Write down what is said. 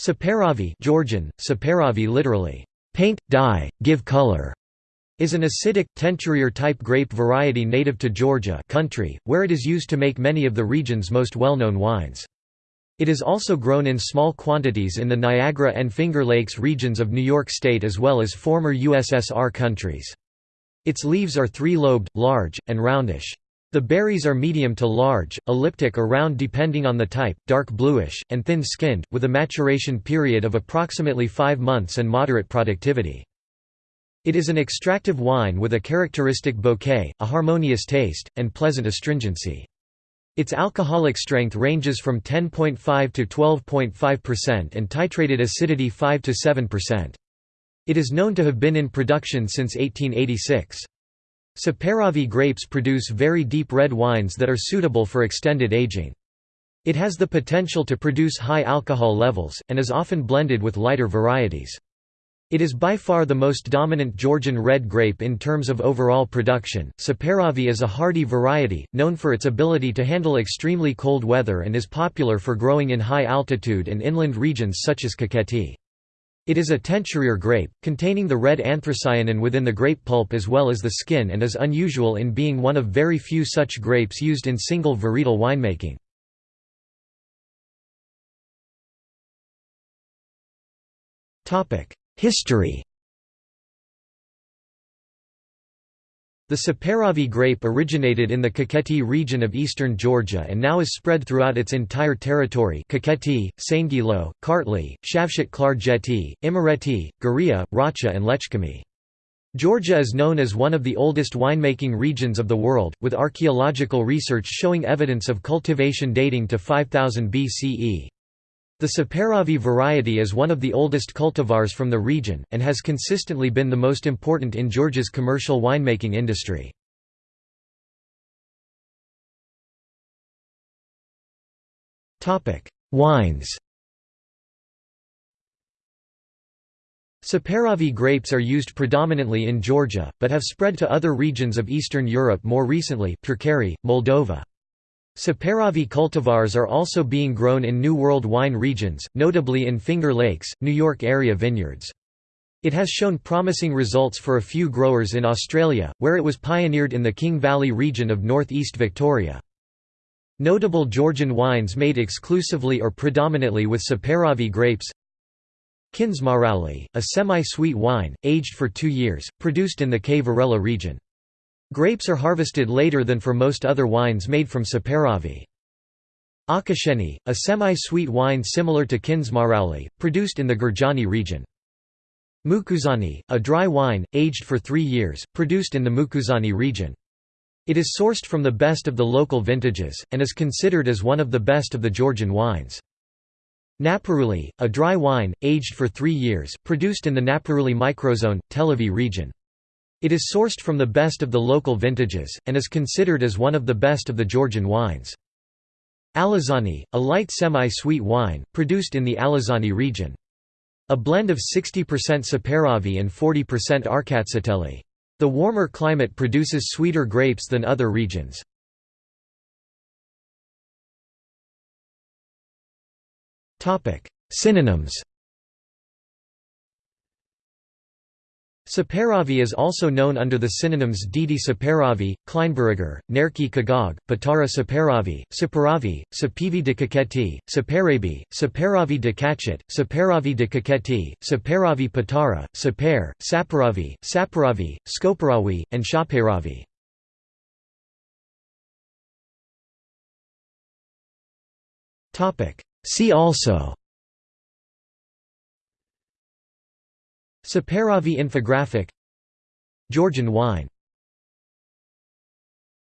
Saperavi Georgian, Saperavi literally, paint, dye, give color, is an acidic, teinturier-type grape variety native to Georgia country, where it is used to make many of the region's most well-known wines. It is also grown in small quantities in the Niagara and Finger Lakes regions of New York State as well as former USSR countries. Its leaves are three-lobed, large, and roundish. The berries are medium to large, elliptic or round depending on the type, dark bluish, and thin-skinned, with a maturation period of approximately five months and moderate productivity. It is an extractive wine with a characteristic bouquet, a harmonious taste, and pleasant astringency. Its alcoholic strength ranges from 10.5 to 12.5% and titrated acidity 5 to 7%. It is known to have been in production since 1886. Saperavi grapes produce very deep red wines that are suitable for extended aging. It has the potential to produce high alcohol levels, and is often blended with lighter varieties. It is by far the most dominant Georgian red grape in terms of overall production. Saperavi is a hardy variety, known for its ability to handle extremely cold weather and is popular for growing in high altitude and inland regions such as Kakheti. It is a teinturier grape, containing the red anthocyanin within the grape pulp as well as the skin and is unusual in being one of very few such grapes used in single varietal winemaking. History The Saperavi grape originated in the Kakheti region of eastern Georgia and now is spread throughout its entire territory Kakheti, Saingilo, Kartli, Shavshet Klarjeti, Imereti, Guria, Racha and Lechkhumi. Georgia is known as one of the oldest winemaking regions of the world, with archaeological research showing evidence of cultivation dating to 5000 BCE. The Saperavi variety is one of the oldest cultivars from the region, and has consistently been the most important in Georgia's commercial winemaking industry. Wines Saperavi grapes are used predominantly in Georgia, but have spread to other regions of Eastern Europe more recently Purkari, Moldova. Saperavi cultivars are also being grown in New World wine regions, notably in Finger Lakes, New York area vineyards. It has shown promising results for a few growers in Australia, where it was pioneered in the King Valley region of northeast Victoria. Notable Georgian wines made exclusively or predominantly with Saperavi grapes Kindzmarauli, a semi-sweet wine, aged for two years, produced in the Kvareli region. Grapes are harvested later than for most other wines made from Saperavi. Akasheni, a semi-sweet wine similar to Kindzmarauly, produced in the Gurjaani region. Mukuzani, a dry wine, aged for three years, produced in the Mukuzani region. It is sourced from the best of the local vintages, and is considered as one of the best of the Georgian wines. Napareuli, a dry wine, aged for three years, produced in the Napareuli microzone, Telavi region. It is sourced from the best of the local vintages, and is considered as one of the best of the Georgian wines. Alazani, a light semi-sweet wine, produced in the Alazani region. A blend of 60% Saperavi and 40% Rkatsiteli. The warmer climate produces sweeter grapes than other regions. Synonyms Saperavi is also known under the synonyms Didi Saparavi, Kleinberger, Nerki Kagog, Patara Saparavi, Saperavi, Sapivi de Kakheti, Saperabi, Saperavi de Kachet, Saparavi de Kakheti, Saperavi Patara, Saper, Saparavi, Saperavi, Skoperawi, and Shaperavi. See also Saperavi infographic Georgian wine